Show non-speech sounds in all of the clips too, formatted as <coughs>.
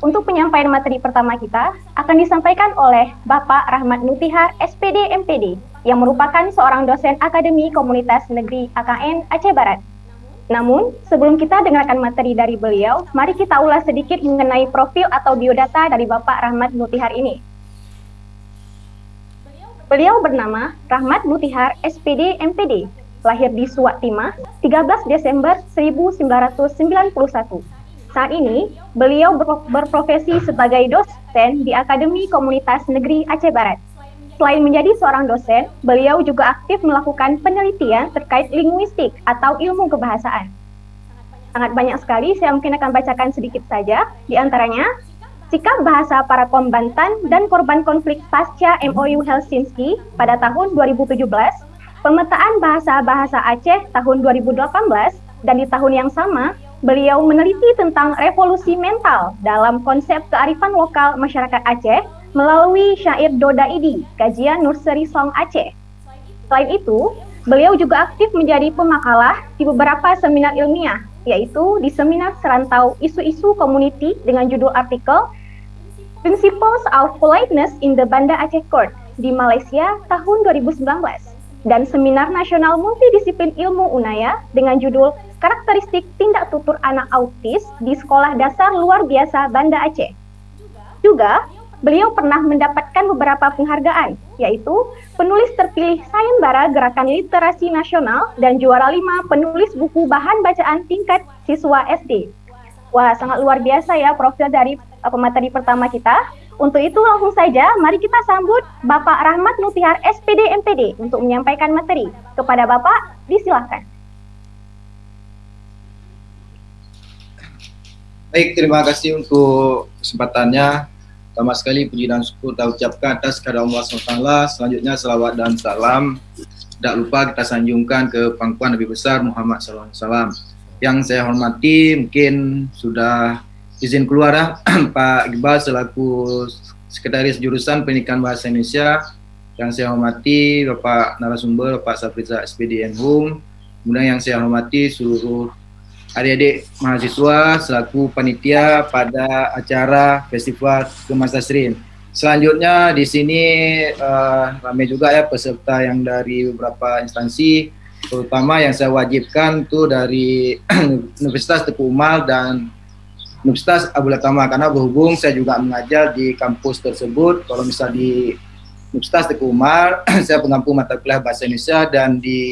untuk penyampaian materi pertama kita akan disampaikan oleh Bapak Rahmat Nutihar, SPD MPD, yang merupakan seorang dosen Akademi Komunitas Negeri AKN Aceh Barat. Namun, sebelum kita dengarkan materi dari beliau, mari kita ulas sedikit mengenai profil atau biodata dari Bapak Rahmat Nutihar ini. Beliau bernama Rahmat Nutihar, SPD MPD, lahir di Suwak Timah 13 Desember 1991 saat ini, beliau berprofesi sebagai dosen di Akademi Komunitas Negeri Aceh Barat. Selain menjadi seorang dosen, beliau juga aktif melakukan penelitian terkait linguistik atau ilmu kebahasaan. Sangat banyak sekali, saya mungkin akan bacakan sedikit saja. Di antaranya, sikap bahasa para kombantan dan korban konflik pasca MOU Helsinki pada tahun 2017, pemetaan bahasa-bahasa Aceh tahun 2018, dan di tahun yang sama, Beliau meneliti tentang revolusi mental dalam konsep kearifan lokal masyarakat Aceh melalui syair Doda Idi, kajian Nursery Song Aceh. Selain itu, beliau juga aktif menjadi pemakalah di beberapa seminar ilmiah, yaitu di seminar serantau isu-isu community dengan judul artikel Principles of Politeness in the Banda Aceh Court di Malaysia tahun 2019 dan seminar nasional multidisiplin ilmu Unaya dengan judul karakteristik tindak tutur anak autis di Sekolah Dasar Luar Biasa Banda Aceh. Juga, beliau pernah mendapatkan beberapa penghargaan, yaitu penulis terpilih sayembara Gerakan Literasi Nasional dan juara lima penulis buku bahan bacaan tingkat siswa SD. Wah, sangat luar biasa ya profil dari uh, pemateri pertama kita. Untuk itu langsung saja mari kita sambut Bapak Rahmat Nutihar SPD MPD untuk menyampaikan materi. Kepada Bapak, disilahkan. Baik, terima kasih untuk kesempatannya. Pertama sekali puji dan syukur kita ucapkan atas kehadirat Allah SWT. Selanjutnya salawat dan salam. Tidak lupa kita sanjungkan ke pangkuan Nabi besar Muhammad SAW. Yang saya hormati mungkin sudah izin keluar ya, <clears throat> Pak Iqbal selaku Sekretaris Jurusan Pendidikan Bahasa Indonesia. Yang saya hormati Bapak narasumber Bapak Safriza SPD Hum. Kemudian yang saya hormati seluruh adik-adik mahasiswa selaku panitia pada acara Festival Kemasasrin. Selanjutnya di sini uh, ramai juga ya peserta yang dari beberapa instansi, terutama yang saya wajibkan itu dari <clears throat> Universitas Teguh Umar dan Universitas Abu Latama karena berhubung saya juga mengajar di kampus tersebut. Kalau misal di Universitas Teguh Umar, <clears throat> saya pengampu mata kuliah bahasa Indonesia dan di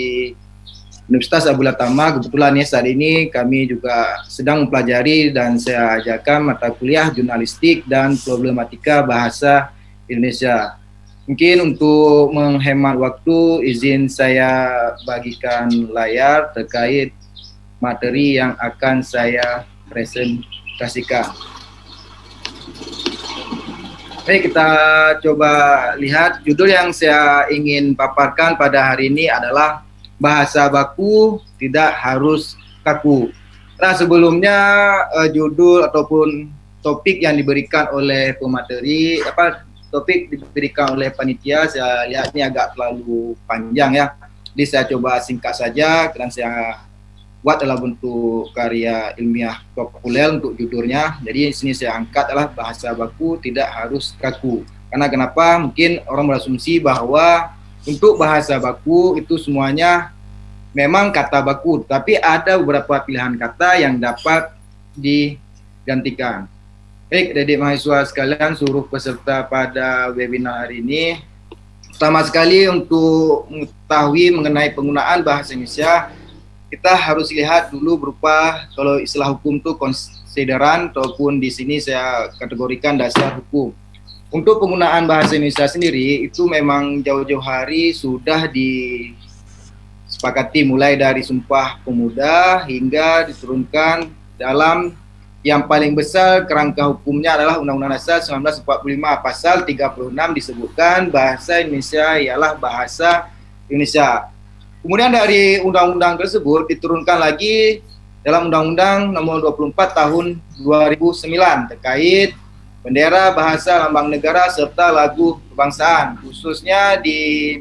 Universitas Abu Latama kebetulan ya saat ini kami juga sedang mempelajari dan saya ajarkan mata kuliah jurnalistik dan problematika bahasa Indonesia. Mungkin untuk menghemat waktu izin saya bagikan layar terkait materi yang akan saya presentasikan. Baik, kita coba lihat judul yang saya ingin paparkan pada hari ini adalah bahasa baku tidak harus kaku. Nah sebelumnya uh, judul ataupun topik yang diberikan oleh pemateri apa topik diberikan oleh panitia saya lihat ini agak terlalu panjang ya. Jadi saya coba singkat saja dan saya buat dalam bentuk karya ilmiah populer untuk judulnya. Jadi di sini saya angkat adalah bahasa baku tidak harus kaku. Karena kenapa? Mungkin orang berasumsi bahwa untuk bahasa baku itu semuanya memang kata baku, tapi ada beberapa pilihan kata yang dapat digantikan. Baik, adik mahasiswa sekalian, seluruh peserta pada webinar hari ini, pertama sekali untuk mengetahui mengenai penggunaan bahasa Indonesia, kita harus lihat dulu berupa kalau istilah hukum itu konsideran ataupun di sini saya kategorikan dasar hukum. Untuk penggunaan bahasa Indonesia sendiri itu memang jauh-jauh hari sudah disepakati mulai dari Sumpah Pemuda hingga diturunkan dalam yang paling besar kerangka hukumnya adalah Undang-Undang Dasar 1945 pasal 36 disebutkan bahasa Indonesia ialah bahasa Indonesia. Kemudian dari undang-undang tersebut diturunkan lagi dalam Undang-Undang Nomor 24 Tahun 2009 terkait bendera, bahasa, lambang negara, serta lagu kebangsaan. Khususnya di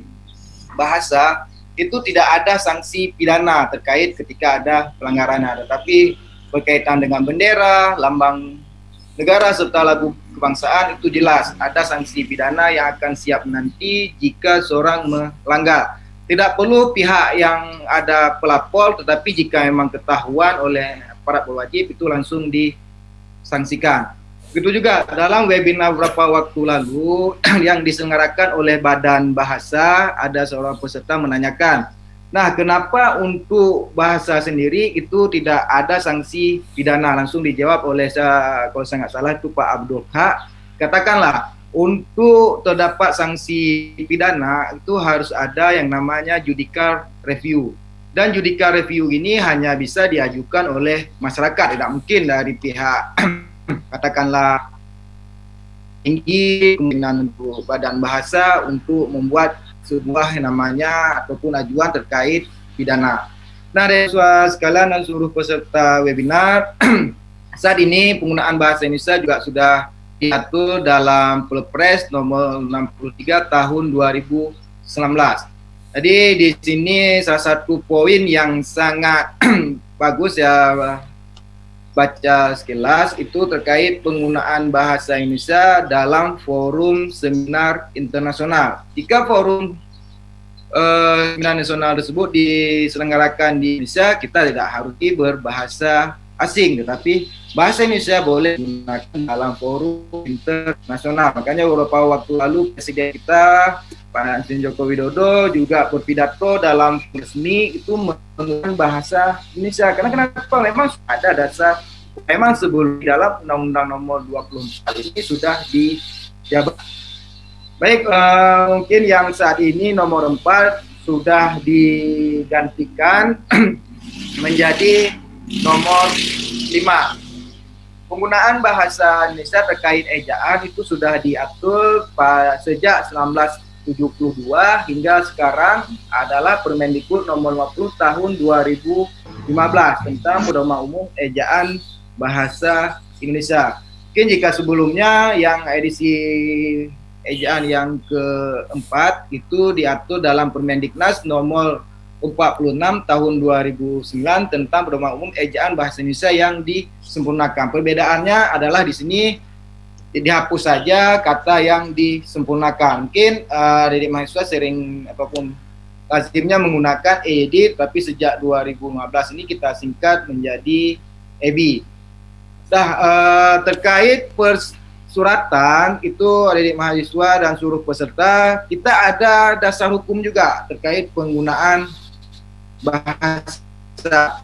bahasa, itu tidak ada sanksi pidana terkait ketika ada pelanggaran. Tetapi berkaitan dengan bendera, lambang negara serta lagu kebangsaan itu jelas ada sanksi pidana yang akan siap nanti jika seorang melanggar. Tidak perlu pihak yang ada pelapor, tetapi jika memang ketahuan oleh para berwajib itu langsung disangsikan. Begitu juga dalam webinar beberapa waktu lalu <clears throat> yang diselenggarakan oleh Badan Bahasa, ada seorang peserta menanyakan, Nah, kenapa untuk bahasa sendiri itu tidak ada sanksi pidana? Langsung dijawab oleh kalau saya nggak salah itu Pak Abdul Haq. Katakanlah, untuk terdapat sanksi pidana itu harus ada yang namanya judicial review. Dan judicial review ini hanya bisa diajukan oleh masyarakat, tidak mungkin dari pihak <clears throat> katakanlah tinggi kemungkinan untuk badan bahasa untuk membuat sebuah namanya ataupun ajuan terkait pidana. Nah, dari sekalian dan seluruh peserta webinar, <clears throat> saat ini penggunaan bahasa Indonesia juga sudah diatur dalam Perpres nomor 63 tahun 2019. Jadi di sini salah satu poin yang sangat <clears throat> bagus ya baca sekilas itu terkait penggunaan bahasa Indonesia dalam forum seminar internasional. Jika forum uh, seminar nasional tersebut diselenggarakan di Indonesia, kita tidak harus berbahasa asing, tetapi bahasa Indonesia boleh digunakan dalam forum internasional. Makanya beberapa waktu lalu Presiden kita Pak Presiden Joko Widodo juga berpidato dalam resmi itu menggunakan bahasa Indonesia. Karena kenapa? Memang ada dasar, memang sebelum dalam Undang-Undang Nomor 24 ini sudah dijabat. Baik, uh, mungkin yang saat ini nomor 4 sudah digantikan <clears throat> menjadi nomor 5 penggunaan bahasa Indonesia terkait ejaan itu sudah diatur sejak 1972 hingga sekarang adalah Permendikbud nomor 50 tahun 2015 tentang pedoman umum ejaan bahasa Indonesia. Mungkin jika sebelumnya yang edisi ejaan yang keempat itu diatur dalam Permendiknas nomor 46 tahun 2009 tentang pedoman umum ejaan bahasa Indonesia yang disempurnakan. Perbedaannya adalah di sini dihapus saja kata yang disempurnakan. Mungkin uh, eh, dari mahasiswa sering apa pun lazimnya menggunakan ED tapi sejak 2015 ini kita singkat menjadi EB. Nah, uh, terkait persuratan itu adik mahasiswa dan seluruh peserta, kita ada dasar hukum juga terkait penggunaan bahasa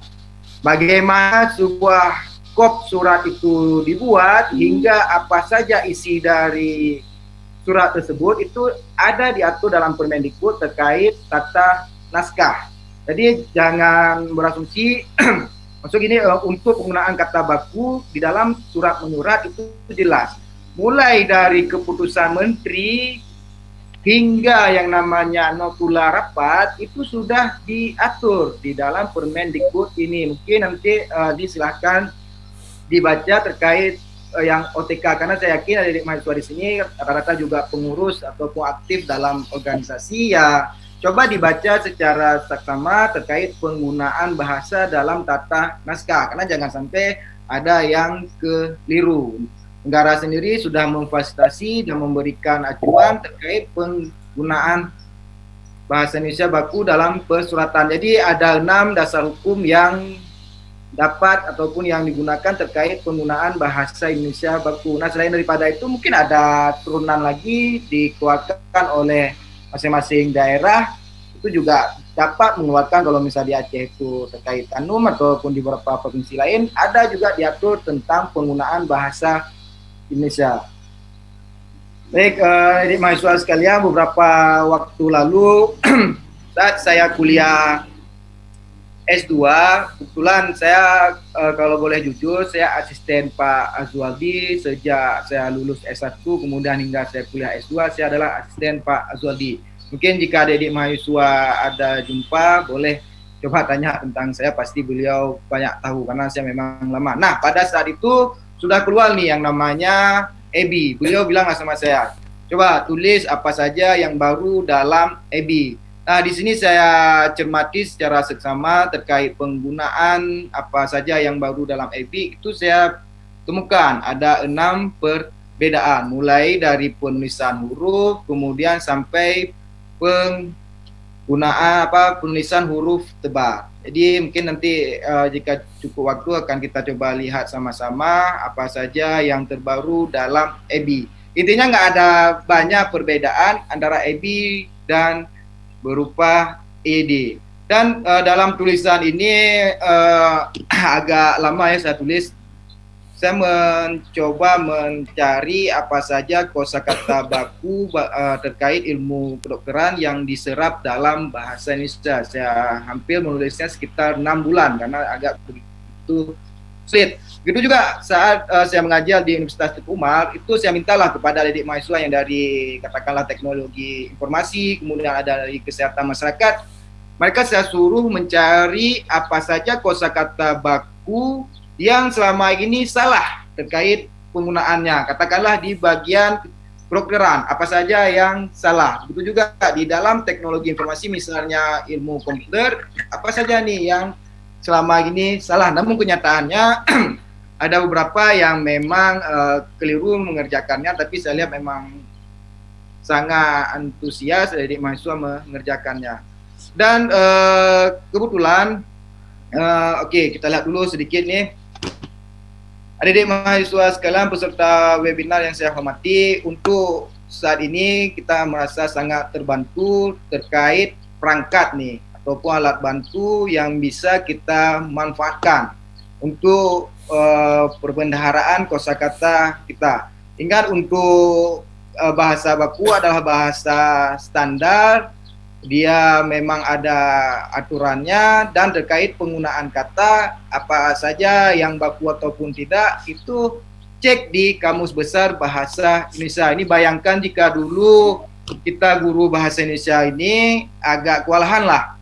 bagaimana sebuah kop surat itu dibuat hingga apa saja isi dari surat tersebut itu ada diatur dalam Permendikbud terkait tata naskah. Jadi jangan berasumsi <clears throat> Maksud ini uh, untuk penggunaan kata baku di dalam surat menyurat itu jelas. Mulai dari keputusan menteri hingga yang namanya notula rapat itu sudah diatur di dalam Permendikbud ini. Mungkin nanti uh, disilahkan dibaca terkait uh, yang OTK karena saya yakin ada mahasiswa di sini rata-rata juga pengurus ataupun aktif dalam organisasi. Ya coba dibaca secara saksama terkait penggunaan bahasa dalam tata naskah. Karena jangan sampai ada yang keliru negara sendiri sudah memfasilitasi dan memberikan acuan terkait penggunaan bahasa Indonesia baku dalam persuratan. Jadi ada enam dasar hukum yang dapat ataupun yang digunakan terkait penggunaan bahasa Indonesia baku. Nah selain daripada itu mungkin ada turunan lagi dikeluarkan oleh masing-masing daerah itu juga dapat mengeluarkan kalau misalnya di Aceh itu terkait Tanum ataupun di beberapa provinsi lain ada juga diatur tentang penggunaan bahasa Indonesia. Baik, uh, jadi mahasiswa sekalian, beberapa waktu lalu <clears throat> saat saya kuliah S2, kebetulan saya uh, kalau boleh jujur, saya asisten Pak Azwaldi sejak saya lulus S1, kemudian hingga saya kuliah S2, saya adalah asisten Pak Azwaldi. Mungkin jika adik-adik mahasiswa ada jumpa, boleh coba tanya tentang saya, pasti beliau banyak tahu karena saya memang lama. Nah, pada saat itu sudah keluar nih yang namanya EBI. Beliau bilang sama saya, coba tulis apa saja yang baru dalam EBI. Nah, di sini saya cermati secara seksama terkait penggunaan apa saja yang baru dalam EBI. Itu saya temukan ada enam perbedaan mulai dari penulisan huruf kemudian sampai penggunaan apa penulisan huruf tebal. Jadi mungkin nanti uh, jika cukup waktu akan kita coba lihat sama-sama apa saja yang terbaru dalam EBI. Intinya nggak ada banyak perbedaan antara EBI dan berupa ED. Dan uh, dalam tulisan ini uh, <clears throat> agak lama ya saya tulis saya mencoba mencari apa saja kosakata baku uh, terkait ilmu kedokteran yang diserap dalam bahasa Indonesia. Saya hampir menulisnya sekitar enam bulan karena agak begitu sulit. Begitu juga saat uh, saya mengajar di Universitas Teguh Umar, itu saya mintalah kepada adik mahasiswa yang dari katakanlah teknologi informasi, kemudian ada dari kesehatan masyarakat, mereka saya suruh mencari apa saja kosakata baku yang selama ini salah terkait penggunaannya. Katakanlah di bagian kedokteran, apa saja yang salah. Begitu juga di dalam teknologi informasi misalnya ilmu komputer, apa saja nih yang selama ini salah. Namun kenyataannya <clears throat> ada beberapa yang memang uh, keliru mengerjakannya, tapi saya lihat memang sangat antusias dari mahasiswa mengerjakannya. Dan uh, kebetulan, uh, oke okay, kita lihat dulu sedikit nih Adik-adik mahasiswa sekalian peserta webinar yang saya hormati, untuk saat ini kita merasa sangat terbantu terkait perangkat nih ataupun alat bantu yang bisa kita manfaatkan untuk uh, perbendaharaan kosakata kita. Ingat untuk uh, bahasa baku adalah bahasa standar dia memang ada aturannya dan terkait penggunaan kata apa saja yang baku ataupun tidak itu cek di kamus besar bahasa Indonesia. Ini bayangkan jika dulu kita guru bahasa Indonesia ini agak kewalahan lah.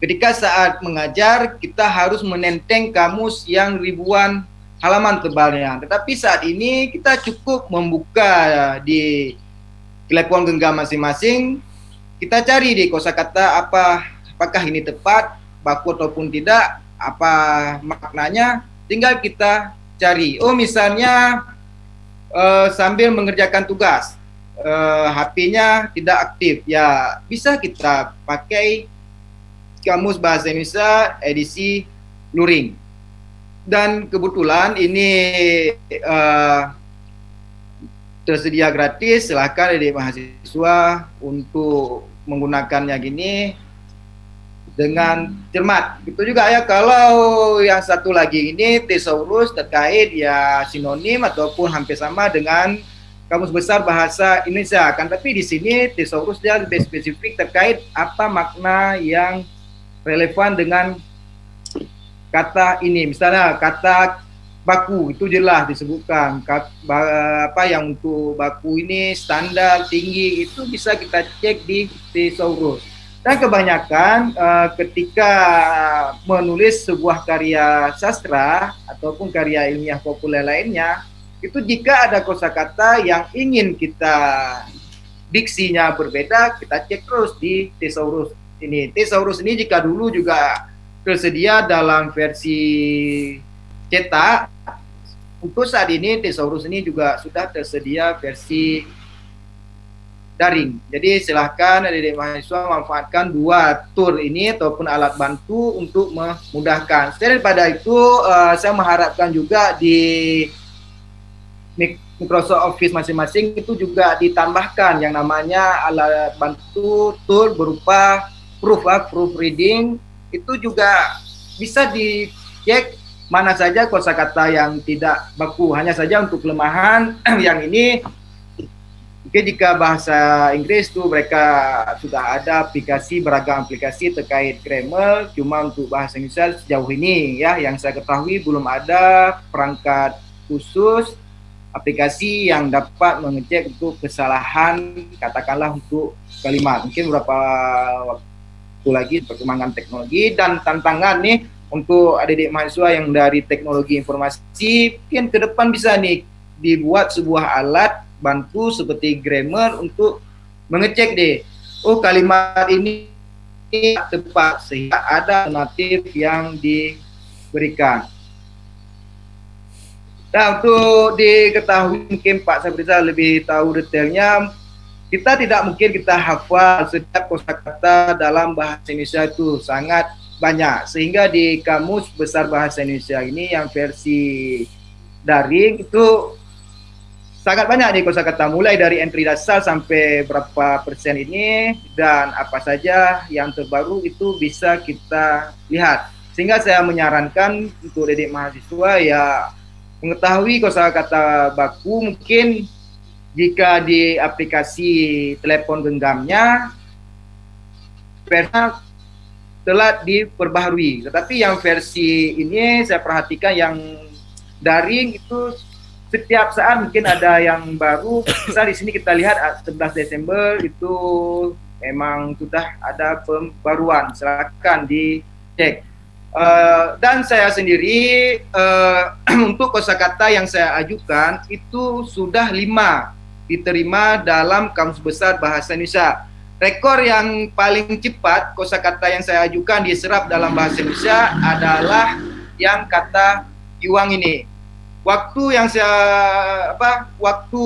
Ketika saat mengajar kita harus menenteng kamus yang ribuan halaman tebalnya. Tetapi saat ini kita cukup membuka di telepon genggam masing-masing kita cari di kosakata apa apakah ini tepat baku ataupun tidak apa maknanya tinggal kita cari. Oh misalnya uh, sambil mengerjakan tugas uh, HP-nya tidak aktif ya bisa kita pakai kamus bahasa Indonesia edisi luring. Dan kebetulan ini uh, tersedia gratis silahkan adik mahasiswa untuk menggunakannya gini dengan cermat. Itu juga ya kalau yang satu lagi ini thesaurus terkait ya sinonim ataupun hampir sama dengan kamus besar bahasa Indonesia. Kan tapi di sini thesaurus dia lebih spesifik terkait apa makna yang relevan dengan kata ini. Misalnya kata baku itu jelas disebutkan. Apa yang untuk baku ini standar tinggi itu bisa kita cek di thesaurus. Dan kebanyakan uh, ketika menulis sebuah karya sastra ataupun karya ilmiah populer lainnya itu jika ada kosakata yang ingin kita diksinya berbeda kita cek terus di thesaurus ini. Thesaurus ini jika dulu juga tersedia dalam versi cetak untuk saat ini Thesaurus ini juga sudah tersedia versi daring. Jadi silahkan adik-adik mahasiswa manfaatkan dua tool ini ataupun alat bantu untuk memudahkan. Selain daripada itu, uh, saya mengharapkan juga di Microsoft Office masing-masing itu juga ditambahkan yang namanya alat bantu tool berupa proof, uh, proofreading itu juga bisa dicek mana saja kosakata yang tidak baku hanya saja untuk kelemahan <clears throat> yang ini. Mungkin jika bahasa Inggris tuh mereka sudah ada aplikasi beragam aplikasi terkait grammar cuma untuk bahasa Indonesia sejauh ini ya yang saya ketahui belum ada perangkat khusus aplikasi yang dapat mengecek untuk kesalahan katakanlah untuk kalimat mungkin beberapa waktu lagi perkembangan teknologi dan tantangan nih untuk adik-adik mahasiswa yang dari teknologi informasi mungkin ke depan bisa nih dibuat sebuah alat bantu seperti grammar untuk mengecek deh oh kalimat ini tepat sehingga ada alternatif yang diberikan. Nah, untuk diketahui mungkin Pak Sabriza lebih tahu detailnya, kita tidak mungkin kita hafal setiap kosakata dalam bahasa Indonesia itu sangat banyak. Sehingga di Kamus Besar Bahasa Indonesia ini yang versi daring itu sangat banyak nih kosakata mulai dari entry dasar sampai berapa persen ini dan apa saja yang terbaru itu bisa kita lihat sehingga saya menyarankan untuk didik mahasiswa ya mengetahui kosakata baku mungkin jika di aplikasi telepon genggamnya versi telah diperbaharui tetapi yang versi ini saya perhatikan yang daring itu setiap saat mungkin ada yang baru. Misal di sini kita lihat 11 ah, Desember itu memang sudah ada pembaruan. Silakan dicek. Uh, dan saya sendiri uh, <clears throat> untuk kosakata yang saya ajukan itu sudah lima diterima dalam Kamus Besar Bahasa Indonesia. Rekor yang paling cepat kosakata yang saya ajukan diserap dalam bahasa Indonesia adalah yang kata Iwang ini. Waktu yang saya apa waktu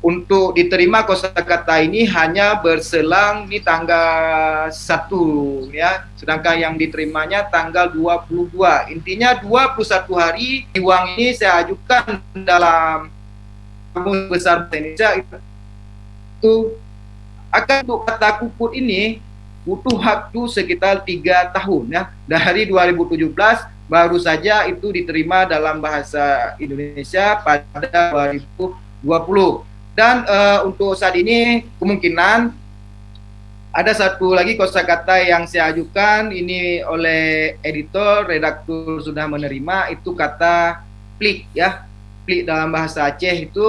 untuk diterima kosakata ini hanya berselang di tanggal 1 ya. Sedangkan yang diterimanya tanggal 22 intinya 21 hari uang ini saya ajukan dalam besar Indonesia itu akan untuk kata kuput ini butuh waktu sekitar tiga tahun ya. Dari 2017 baru saja itu diterima dalam bahasa Indonesia pada 2020 dan uh, untuk saat ini kemungkinan ada satu lagi kosakata yang saya ajukan ini oleh editor redaktur sudah menerima itu kata plik ya. Plik dalam bahasa Aceh itu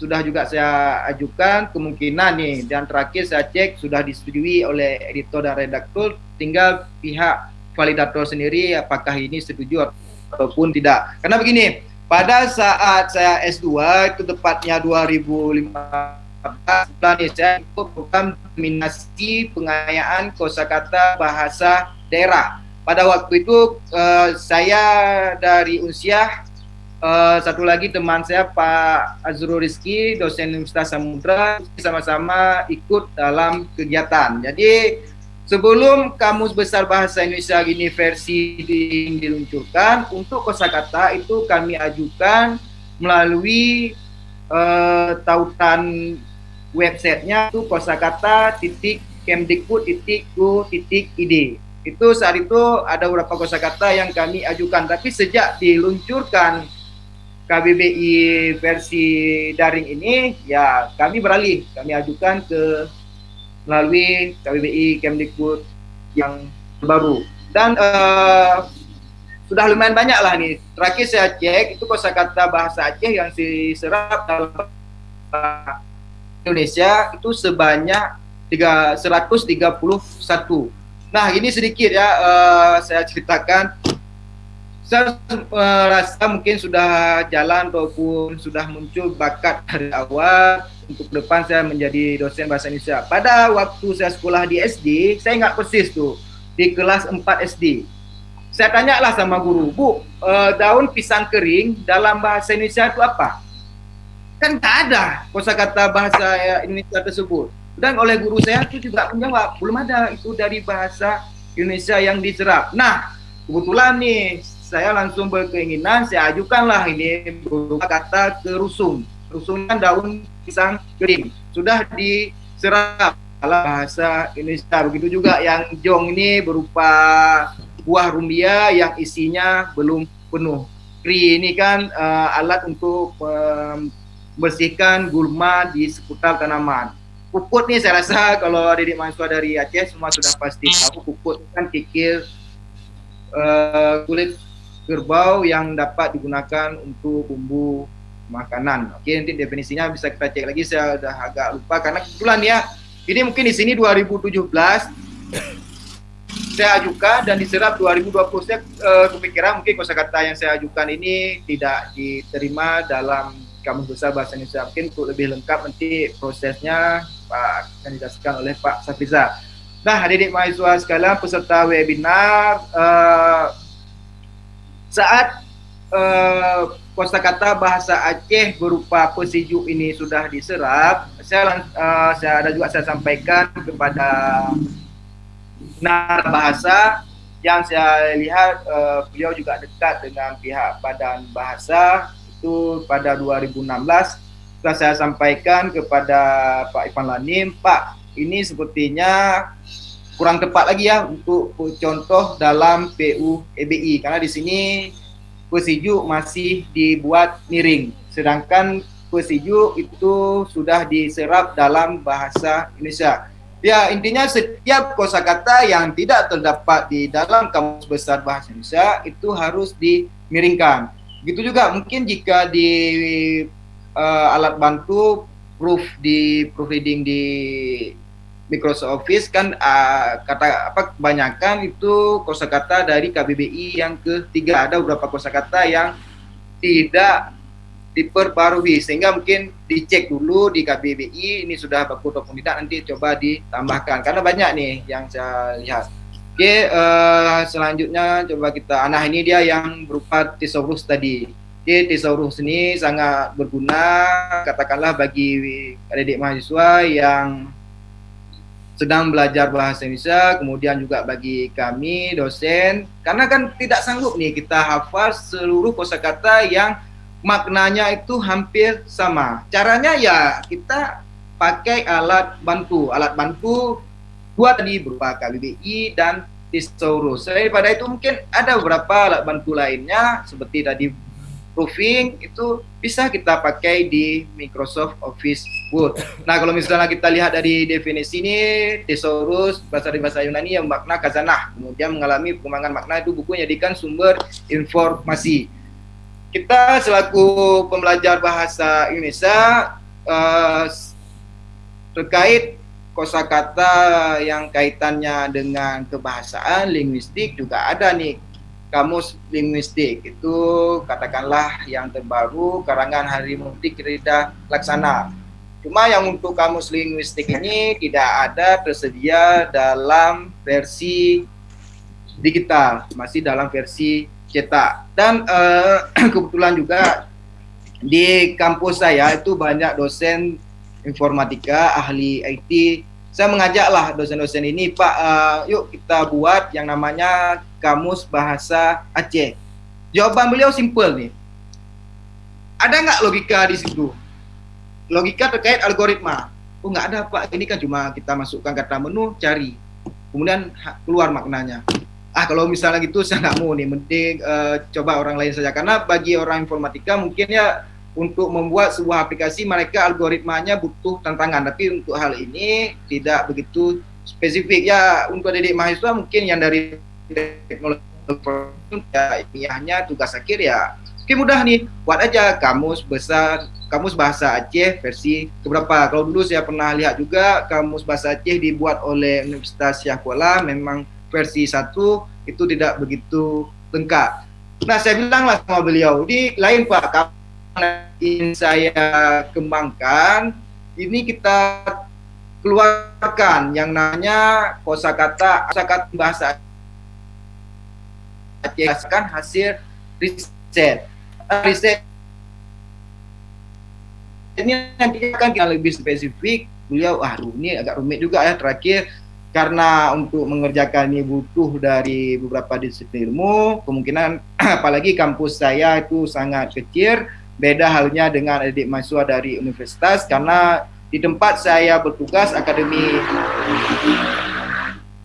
sudah juga saya ajukan kemungkinan nih dan terakhir saya cek sudah disetujui oleh editor dan redaktur tinggal pihak validator sendiri apakah ini setuju ataupun tidak. Karena begini, pada saat saya S2 itu tepatnya 2015 bulan saya ikut program dominasi pengayaan kosakata bahasa daerah. Pada waktu itu uh, saya dari Unsiah uh, satu lagi teman saya Pak Azrul Rizki dosen Universitas Samudra sama-sama ikut dalam kegiatan. Jadi Sebelum Kamus Besar Bahasa Indonesia ini versi diluncurkan, untuk kosakata itu kami ajukan melalui uh, tautan websitenya itu kosakata titik kemdikbud titik titik id. Itu saat itu ada beberapa kosakata yang kami ajukan, tapi sejak diluncurkan KBBI versi daring ini, ya kami beralih, kami ajukan ke melalui KBBI Kemdikbud yang baru dan uh, sudah lumayan banyak lah nih. Terakhir saya cek itu kosakata bahasa Aceh yang diserap dalam Indonesia itu sebanyak 3, 131 nah ini sedikit ya uh, saya ceritakan saya merasa mungkin sudah jalan ataupun sudah muncul bakat dari awal untuk depan saya menjadi dosen bahasa Indonesia. Pada waktu saya sekolah di SD, saya ingat persis tuh di kelas 4 SD. Saya tanyalah sama guru, Bu, uh, daun pisang kering dalam bahasa Indonesia itu apa? Kan tak ada kosakata bahasa Indonesia tersebut. Dan oleh guru saya itu juga menjawab, belum ada itu dari bahasa Indonesia yang diserap. Nah, kebetulan nih saya langsung berkeinginan saya ajukanlah ini berupa kata kerusung. Rusungnya daun pisang kering. Sudah diserap dalam bahasa Indonesia. Begitu juga yang jong ini berupa buah rumbia yang isinya belum penuh. Kri ini kan uh, alat untuk membersihkan gulma di seputar tanaman. Puput nih saya rasa kalau adik mahasiswa dari Aceh semua sudah pasti tahu puput kan kikir uh, kulit kerbau yang dapat digunakan untuk bumbu makanan. Oke, nanti definisinya bisa kita cek lagi. Saya sudah agak lupa karena kebetulan ya, ini mungkin di sini 2017 <coughs> saya ajukan dan diserap 2020. Saya uh, kepikiran mungkin kosakata yang saya ajukan ini tidak diterima dalam kamus besar bahasa Indonesia. Mungkin untuk lebih lengkap nanti prosesnya Pak akan dijelaskan oleh Pak Safiza. Nah, adik-adik mahasiswa sekalian peserta webinar, uh, saat uh, kosakata bahasa Aceh berupa pesiju ini sudah diserap, saya uh, saya ada juga saya sampaikan kepada nar bahasa yang saya lihat uh, beliau juga dekat dengan pihak Badan Bahasa itu pada 2016 setelah saya sampaikan kepada Pak Ipan Lanim, Pak ini sepertinya kurang tepat lagi ya untuk contoh dalam PU EBI karena di sini pesiju masih dibuat miring sedangkan pesiju itu sudah diserap dalam bahasa Indonesia. Ya intinya setiap kosakata yang tidak terdapat di dalam kamus besar bahasa Indonesia itu harus dimiringkan. Begitu juga mungkin jika di uh, alat bantu proof di proofreading di Microsoft Office kan uh, kata apa kebanyakan itu kosakata dari KBBI yang ketiga ada beberapa kosakata yang tidak diperbarui sehingga mungkin dicek dulu di KBBI ini sudah baku ataupun tidak nanti coba ditambahkan karena banyak nih yang saya lihat. Oke uh, selanjutnya coba kita nah ini dia yang berupa thesaurus tadi. Oke thesaurus ini sangat berguna katakanlah bagi adik-adik mahasiswa yang sedang belajar bahasa Indonesia, kemudian juga bagi kami dosen, karena kan tidak sanggup nih kita hafal seluruh kosakata yang maknanya itu hampir sama. Caranya ya kita pakai alat bantu, alat bantu dua tadi berupa KBBI dan Thesaurus. Selain pada itu mungkin ada beberapa alat bantu lainnya seperti tadi proofing itu bisa kita pakai di Microsoft Office Word. Nah, kalau misalnya kita lihat dari definisi ini, thesaurus bahasa dari bahasa Yunani yang makna kazanah, kemudian mengalami perkembangan makna itu buku jadikan sumber informasi. Kita selaku pembelajar bahasa Indonesia uh, terkait kosakata yang kaitannya dengan kebahasaan, linguistik juga ada nih kamus linguistik itu katakanlah yang terbaru karangan Hari Mukti Rida Laksana. Cuma yang untuk kamus linguistik ini tidak ada tersedia dalam versi digital, masih dalam versi cetak. Dan uh, <clears throat> kebetulan juga di kampus saya itu banyak dosen informatika, ahli IT saya mengajaklah dosen-dosen ini, Pak, uh, yuk kita buat yang namanya Kamus Bahasa Aceh. Jawaban beliau simpel nih. Ada nggak logika di situ? Logika terkait algoritma. Oh nggak ada Pak, ini kan cuma kita masukkan kata menu, cari. Kemudian keluar maknanya. Ah kalau misalnya gitu <laughs> saya nggak mau nih, mending uh, coba orang lain saja. Karena bagi orang informatika mungkin ya untuk membuat sebuah aplikasi mereka algoritmanya butuh tantangan. Tapi untuk hal ini tidak begitu spesifik. Ya untuk adik mahasiswa mungkin yang dari teknologi ya ilmiahnya tugas akhir ya oke mudah nih. Buat aja kamus besar kamus bahasa Aceh versi keberapa. Kalau dulu saya pernah lihat juga kamus bahasa Aceh dibuat oleh Universitas Syah Kuala. Memang versi satu itu tidak begitu lengkap. Nah saya bilang lah sama beliau di lain pak ingin saya kembangkan ini kita keluarkan yang namanya kosakata kosakata bahasa Aceh kan hasil riset. Riset ini nanti akan kita lebih spesifik. Beliau ah ini agak rumit juga ya terakhir. Karena untuk mengerjakan ini butuh dari beberapa disiplin ilmu. Kemungkinan <clears throat> apalagi kampus saya itu sangat kecil Beda halnya dengan adik mahasiswa dari universitas karena di tempat saya bertugas akademi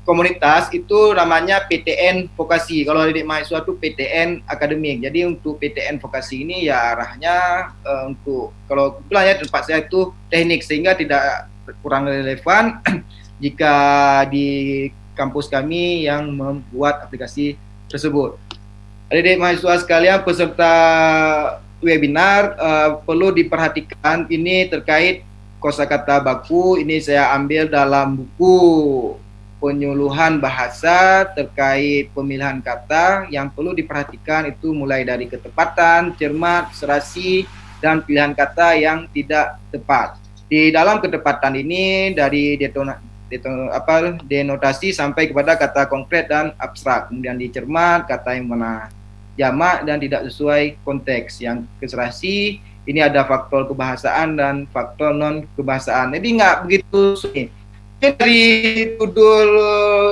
komunitas itu namanya PTN vokasi. Kalau adik mahasiswa itu PTN akademik. Jadi untuk PTN vokasi ini ya arahnya uh, untuk kalau kebetulan ya tempat saya itu teknik sehingga tidak kurang relevan <clears throat> jika di kampus kami yang membuat aplikasi tersebut. Adik-adik mahasiswa sekalian peserta webinar uh, perlu diperhatikan ini terkait kosakata baku ini saya ambil dalam buku penyuluhan bahasa terkait pemilihan kata yang perlu diperhatikan itu mulai dari ketepatan, cermat, serasi dan pilihan kata yang tidak tepat. Di dalam ketepatan ini dari detona, deton, apa denotasi sampai kepada kata konkret dan abstrak. Kemudian dicermat kata yang mana jamak dan tidak sesuai konteks. Yang keserasi ini ada faktor kebahasaan dan faktor non kebahasaan. Jadi nggak begitu sulit. Dari tudul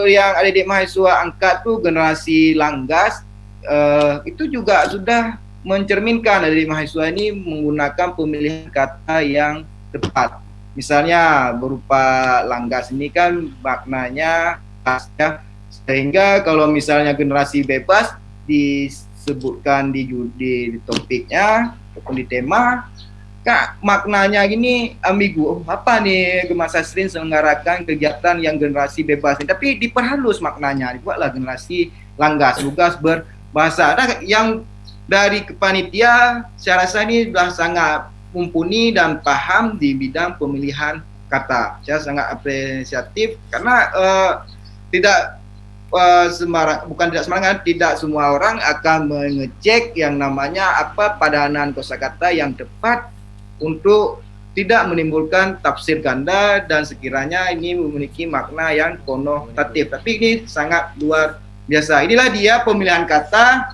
yang ada di mahasiswa angkat tuh generasi langgas uh, itu juga sudah mencerminkan dari mahasiswa ini menggunakan pemilihan kata yang tepat. Misalnya berupa langgas ini kan maknanya ya, sehingga kalau misalnya generasi bebas disebutkan di, di, di topiknya ataupun di tema. Kak maknanya gini ambigu. Oh, apa nih Gemasa Srin selenggarakan kegiatan yang generasi bebas ini? Tapi diperhalus maknanya dibuatlah generasi langgas lugas berbahasa. Nah, yang dari kepanitia saya rasa ini sudah sangat mumpuni dan paham di bidang pemilihan kata. Saya sangat apresiatif karena uh, tidak uh, bukan tidak sembarangan tidak semua orang akan mengecek yang namanya apa padanan kosakata yang tepat untuk tidak menimbulkan tafsir ganda dan sekiranya ini memiliki makna yang konotatif. Tapi ini sangat luar biasa. Inilah dia pemilihan kata